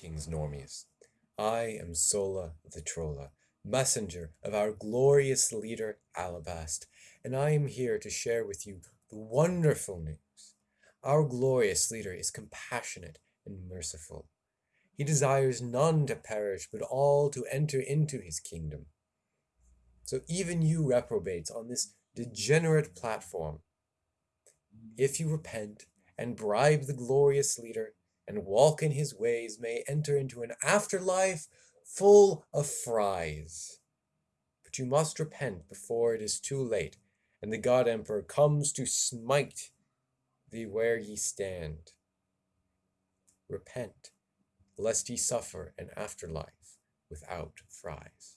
Greetings, normies. I am Sola the Trolla, messenger of our glorious leader Alabast, and I am here to share with you the wonderful news. Our glorious leader is compassionate and merciful. He desires none to perish, but all to enter into his kingdom. So even you reprobates on this degenerate platform, if you repent and bribe the glorious leader and walk in his ways, may enter into an afterlife full of fries. But you must repent before it is too late, and the God Emperor comes to smite thee where ye stand. Repent, lest ye suffer an afterlife without fries.